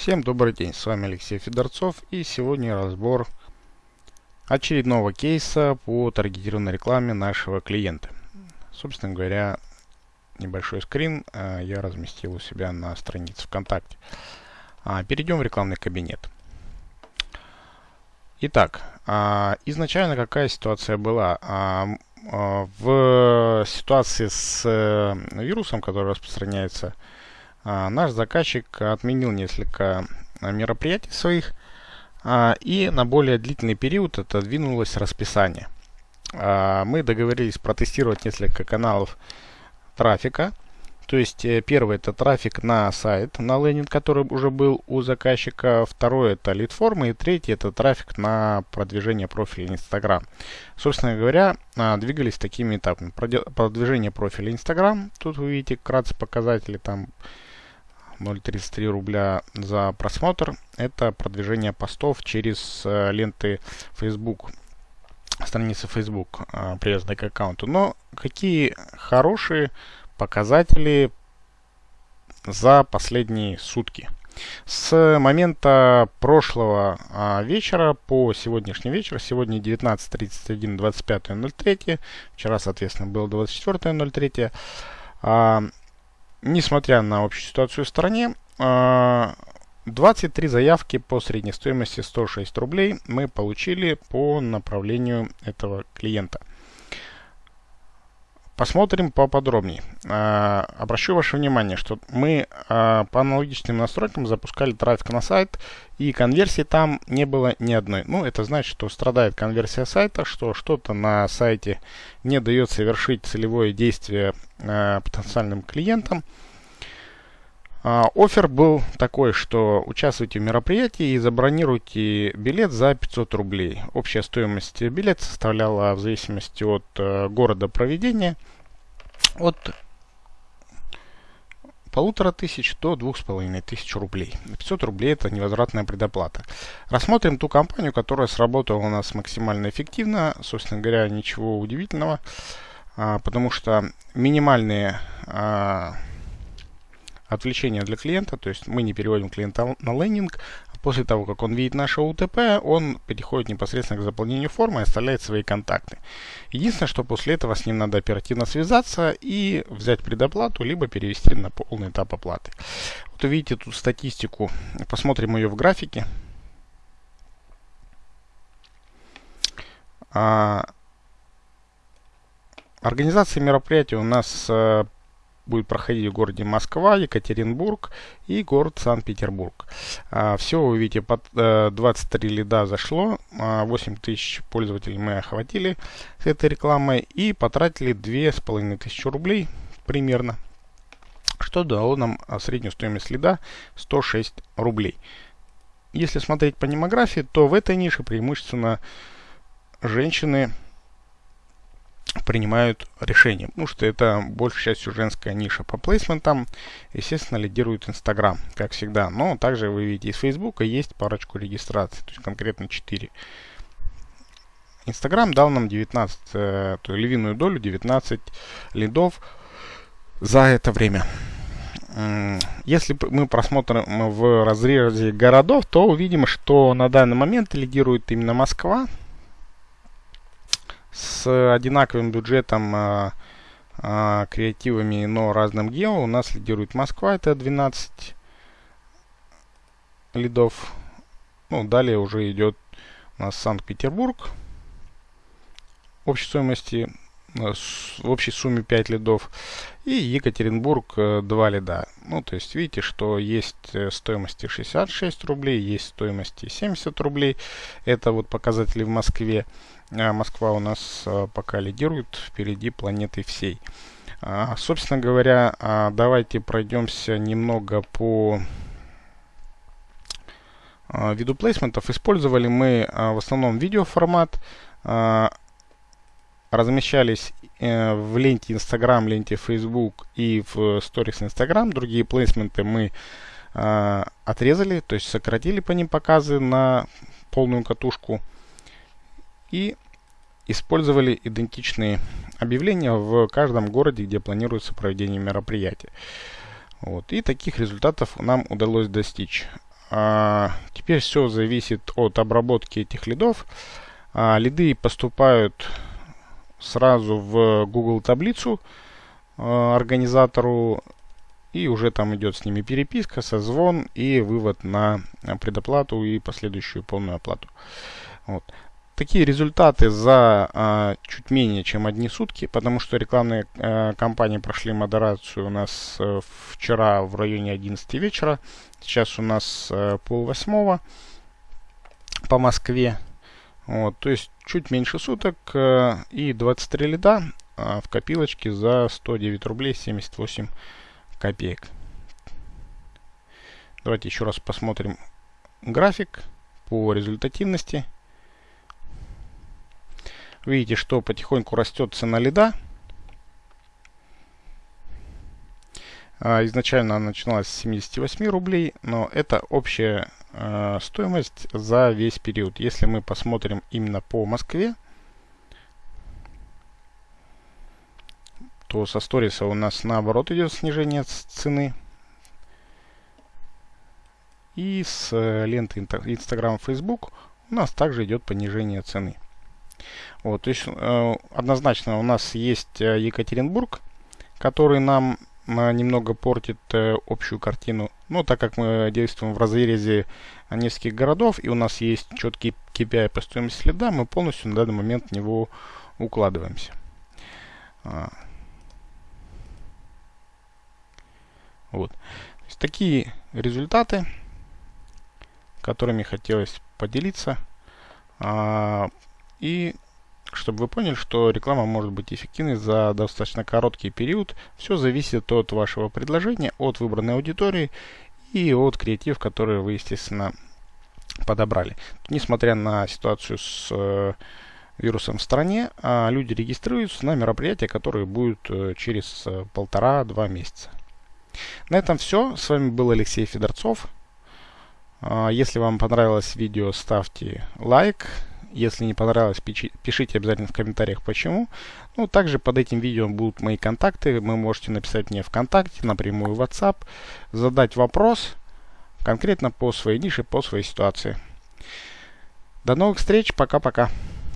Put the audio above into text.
Всем добрый день, с вами Алексей Федорцов и сегодня разбор очередного кейса по таргетированной рекламе нашего клиента. Собственно говоря, небольшой скрин а, я разместил у себя на странице ВКонтакте. А, перейдем в рекламный кабинет. Итак, а, изначально какая ситуация была? В ситуации с э, вирусом, который распространяется наш заказчик отменил несколько а, мероприятий своих, а, и на более длительный период отодвинулось расписание. Мы договорились протестировать несколько каналов трафика. То есть э, первый это трафик на сайт, на лендинг, который уже был у заказчика. Второй это лид-формы. И третий это трафик на продвижение профиля Instagram. Собственно говоря, двигались такими этапами. Продвижение профиля Instagram. Тут вы видите кратце показатели там 0,33 рубля за просмотр. Это продвижение постов через э, ленты Facebook, страницы Facebook, э, привязанной к аккаунту. Но какие хорошие показатели за последние сутки. С момента прошлого а, вечера по сегодняшний вечер, сегодня 19.31, 25.03, вчера, соответственно, было 24.03, а, несмотря на общую ситуацию в стране, 23 а, заявки по средней стоимости 106 рублей мы получили по направлению этого клиента. Посмотрим поподробнее. А, обращу ваше внимание, что мы а, по аналогичным настройкам запускали трафик на сайт, и конверсии там не было ни одной. Ну, это значит, что страдает конверсия сайта, что что-то на сайте не дает совершить целевое действие а, потенциальным клиентам. Офер был такой, что участвуйте в мероприятии и забронируйте билет за 500 рублей. Общая стоимость билета составляла в зависимости от э, города проведения от полутора тысяч до двух с половиной тысяч рублей. 500 рублей это невозвратная предоплата. Рассмотрим ту компанию, которая сработала у нас максимально эффективно. Собственно говоря, ничего удивительного, а, потому что минимальные а, отвлечение для клиента, то есть мы не переводим клиента на лендинг, после того, как он видит наше УТП, он переходит непосредственно к заполнению формы и оставляет свои контакты. Единственное, что после этого с ним надо оперативно связаться и взять предоплату, либо перевести на полный этап оплаты. Вот увидите тут статистику, посмотрим ее в графике. А, организация мероприятия у нас э, будет проходить в городе Москва, Екатеринбург и город Санкт-Петербург. А, все, вы видите, под 23 э, лида зашло, 8 а, тысяч пользователей мы охватили с этой рекламой и потратили 2500 рублей примерно, что дало нам а, среднюю стоимость лида 106 рублей. Если смотреть по демографии, то в этой нише преимущественно женщины принимают решения, потому что это большей частью женская ниша по плейсментам. Естественно, лидирует Инстаграм, как всегда. Но также вы видите из Фейсбука есть парочку регистраций, то есть конкретно 4. Инстаграм дал нам 19, э, то львиную долю, 19 лидов за это время. Если мы просмотрим в разрезе городов, то увидим, что на данный момент лидирует именно Москва с одинаковым бюджетом, а, а, креативами, но разным гео. У нас лидирует Москва, это 12 лидов. Ну, далее уже идет у нас Санкт-Петербург. Общей стоимости Э, в общей сумме 5 лидов. И Екатеринбург 2 э, лида. Ну, то есть видите, что есть э, стоимости 66 рублей, есть стоимости 70 рублей. Это вот показатели в Москве. А Москва у нас пока лидирует впереди планеты всей. А, собственно говоря, а, давайте пройдемся немного по виду плейсментов. Использовали мы в основном видеоформат размещались э, в ленте Instagram, ленте Facebook и в сторис Instagram. Другие плейсменты мы э, отрезали, то есть сократили по ним показы на полную катушку. И использовали идентичные объявления в каждом городе, где планируется проведение мероприятия. Вот. И таких результатов нам удалось достичь. А, теперь все зависит от обработки этих лидов. А, лиды поступают сразу в Google таблицу а, организатору и уже там идет с ними переписка, созвон и вывод на предоплату и последующую полную оплату. Вот. Такие результаты за а, чуть менее чем одни сутки, потому что рекламные а, кампании прошли модерацию у нас вчера в районе 11 вечера. Сейчас у нас а, пол восьмого по Москве. Вот, то есть чуть меньше суток а, и 23 лида а, в копилочке за 109 рублей 78 копеек. Давайте еще раз посмотрим график по результативности. Видите, что потихоньку растет цена лида. А, изначально она начиналась с 78 рублей, но это общая э, стоимость за весь период. Если мы посмотрим именно по Москве, то со сториса у нас наоборот идет снижение цены. И с э, ленты Instagram, Facebook у нас также идет понижение цены. Вот, то есть э, однозначно у нас есть Екатеринбург, который нам немного портит э, общую картину. Но так как мы действуем в разрезе нескольких городов и у нас есть четкий KPI по стоимости следа, мы полностью на данный момент в него укладываемся. А. Вот. Такие результаты, которыми хотелось поделиться. А, и чтобы вы поняли, что реклама может быть эффективной за достаточно короткий период. Все зависит от вашего предложения, от выбранной аудитории и от креатив, который вы, естественно, подобрали. Несмотря на ситуацию с э, вирусом в стране, э, люди регистрируются на мероприятия, которые будут э, через э, полтора-два месяца. На этом все. С вами был Алексей Федорцов. Э, если вам понравилось видео, ставьте лайк. Если не понравилось, пишите обязательно в комментариях почему. Ну, также под этим видео будут мои контакты. Вы можете написать мне ВКонтакте, напрямую в WhatsApp, задать вопрос конкретно по своей нише, по своей ситуации. До новых встреч. Пока-пока.